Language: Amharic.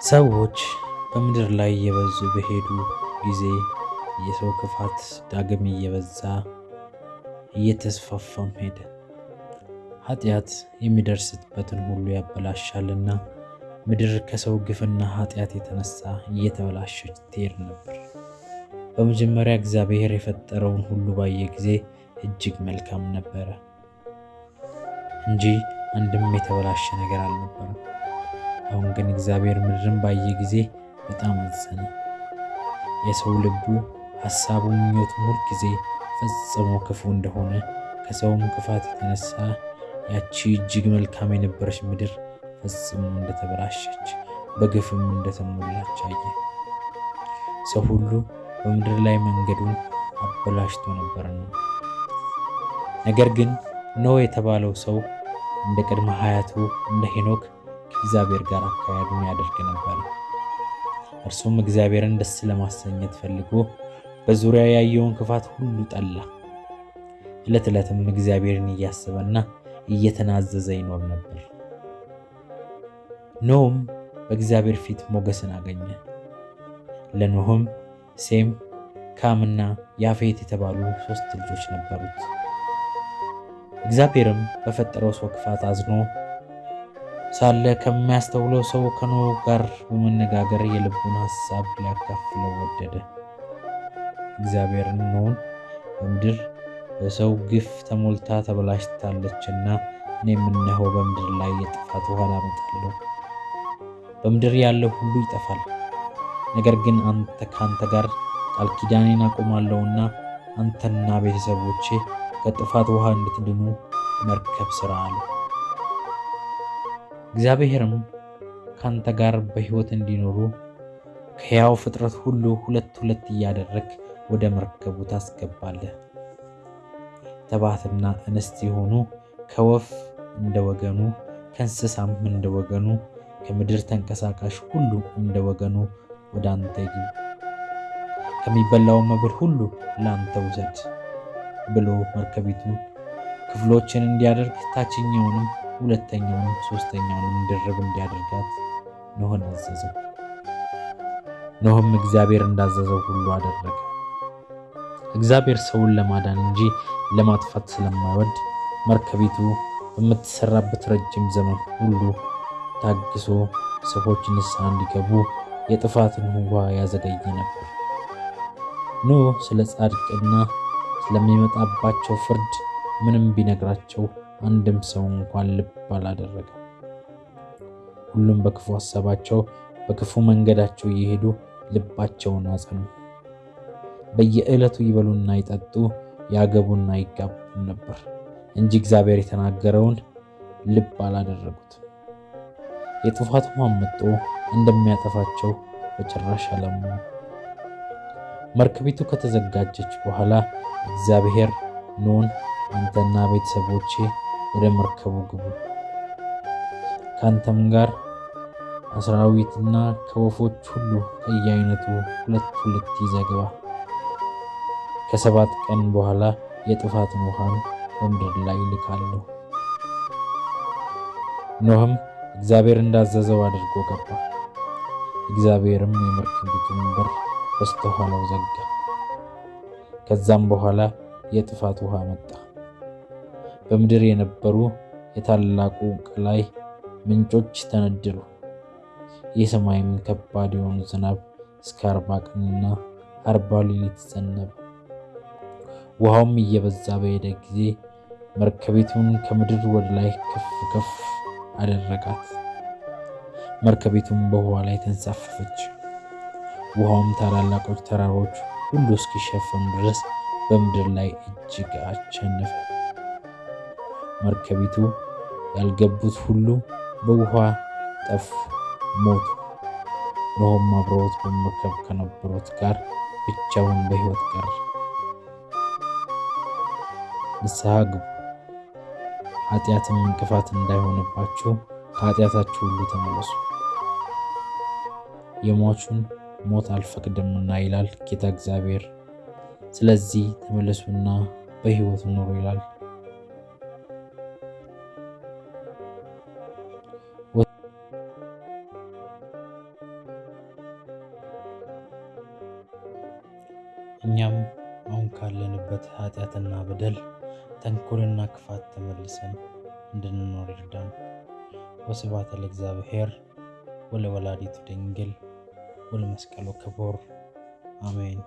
ሰዎች በምድር ላይ እየበዙ በሄዱ ጊዜ የሰው ክፋት ዳግም እየበዛ እየተስፋፋም ሄደ። ኃጢአት የሚደርስበትን ሁሉ ያበላሻልና ምድር ከሰው ግፍና ኃጢአት የተነሳ እየተበላሸች ትሄድ ነበር። በመጀመሪያ እግዚአብሔር የፈጠረውን ሁሉ ባየ ጊዜ እጅግ መልካም ነበረ እንጂ አንድም የተበላሸ ነገር አልነበረም። አሁን ግን እግዚአብሔር ምድርን ባየ ጊዜ በጣም አዘነ። የሰው ልቡ ሐሳቡ፣ ምኞቱም ሁል ጊዜ ፈጽሞ ክፉ እንደሆነ ከሰውም ክፋት የተነሳ ያቺ እጅግ መልካም የነበረች ምድር ፈጽሞ እንደተበላሸች በግፍም እንደተሞላች አየ። ሰው ሁሉ በምድር ላይ መንገዱን አበላሽቶ ነበርና። ነገር ግን ኖህ የተባለው ሰው እንደ ቅድመ ሀያቱ እንደ ሄኖክ ከእግዚአብሔር ጋር አካሄዱን ያደርግ ነበር። እርሱም እግዚአብሔርን ደስ ለማሰኘት ፈልጎ በዙሪያ ያየውን ክፋት ሁሉ ጠላ። ዕለት ዕለትም እግዚአብሔርን እያሰበና እየተናዘዘ ይኖር ነበር። ኖህም በእግዚአብሔር ፊት ሞገስን አገኘ። ለኖህም ሴም፣ ካምና ያፌት የተባሉ ሦስት ልጆች ነበሩት። እግዚአብሔርም በፈጠረው ሰው ክፋት አዝኖ ሳለ ከሚያስተውለው ሰው ከኖህ ጋር በመነጋገር የልቡን ሐሳብ ሊያካፍለው ወደደ። እግዚአብሔር ኖህን በምድር በሰው ግፍ ተሞልታ ተበላሽታለችና እኔም እነሆ በምድር ላይ የጥፋት ውሃ አመጣለሁ፣ በምድር ያለው ሁሉ ይጠፋል። ነገር ግን አንተ ከአንተ ጋር ቃል ኪዳኔን አቆማለሁና አንተና ቤተሰቦቼ ከጥፋት ውሃ እንድትድኑ መርከብ ሥራ አለ። እግዚአብሔርም ካንተ ጋር በሕይወት እንዲኖሩ ከሕያው ፍጥረት ሁሉ ሁለት ሁለት እያደረግ ወደ መርከቡ ታስገባለህ። ተባትና እንስት የሆኑ ከወፍ እንደ ወገኑ፣ ከእንስሳም እንደ ወገኑ፣ ከምድር ተንቀሳቃሽ ሁሉ እንደ ወገኑ ወደ አንተ ይግቡ። ከሚበላው መብል ሁሉ ለአንተ ውሰድ ብሎ መርከቢቱ ክፍሎችን እንዲያደርግ ታችኛውንም ሁለተኛውንም ሶስተኛውንም ድርብ እንዲያደርጋት ኖህን አዘዘው። ኖህም እግዚአብሔር እንዳዘዘው ሁሉ አደረገ። እግዚአብሔር ሰውን ለማዳን እንጂ ለማጥፋት ስለማይወድ መርከቢቱ በምትሰራበት ረጅም ዘመን ሁሉ ታግሶ ሰዎች ንስሐ እንዲገቡ የጥፋትን ውሃ ያዘገይ ነበር። ኖህ ስለ ጻድቅና ስለሚመጣባቸው ፍርድ ምንም ቢነግራቸው አንድም ሰው እንኳን ልብ አላደረገም። ሁሉም በክፉ ሀሳባቸው በክፉ መንገዳቸው እየሄዱ ልባቸውን አጸኑ። በየዕለቱ ይበሉና ይጠጡ ያገቡና ይጋቡ ነበር እንጂ እግዚአብሔር የተናገረውን ልብ አላደረጉት። የጥፋት ውሃም መጥቶ እንደሚያጠፋቸው በጭራሽ አላመኑ። መርከቢቱ ከተዘጋጀች በኋላ እግዚአብሔር ኖን አንተና ቤተሰቦቼ ወደ መርከቡ ግቡ፣ ከአንተም ጋር አስራዊትና ከወፎች ሁሉ ከየአይነቱ ሁለት ሁለት ይዘህ ግባ። ከሰባት ቀን በኋላ የጥፋትን ውሃን በምድር ላይ ልካለሁ። ኖህም እግዚአብሔር እንዳዘዘው አድርጎ ገባ። እግዚአብሔርም የመርከቢቱን በር በስተኋላው ዘጋ። ከዛም በኋላ የጥፋት ውሃ መጣ። በምድር የነበሩ የታላቁ ቀላይ ምንጮች ተነደሉ። የሰማይም ከባድ የሆኑ ዝናብ እስከ አርባ ቀንና አርባ ሌሊት ዘነበ። ውሃውም እየበዛ በሄደ ጊዜ መርከቢቱን ከምድር ወደ ላይ ከፍ ከፍ አደረጋት። መርከቢቱም በውሃ ላይ ተንሳፈፈች። ውሃውም ታላላቆች ተራሮች ሁሉ እስኪሸፈኑ ድረስ በምድር ላይ እጅግ አሸነፈ። መርከቢቱ ያልገቡት ሁሉ በውሃ ጠፉ፣ ሞቱ። ኖኅም አብረውት በመርከብ ከነበሩት ጋር ብቻውን በሕይወት ቀረ። ንስሐ ግቡ፣ ኃጢአትም እንቅፋት እንዳይሆንባችሁ ከኃጢአታችሁ ሁሉ ተመለሱ፣ የሟቹን ሞት አልፈቅድምና ይላል ጌታ እግዚአብሔር። ስለዚህ ተመለሱና በሕይወት ኑሩ ይላል። ካለንበት ኃጢአትና በደል ተንኮልና ክፋት ተመልሰን እንድንኖር ይርዳን። ወስብሐት ለእግዚአብሔር ወለወላዲቱ ድንግል ወለመስቀሉ ክቡር አሜን።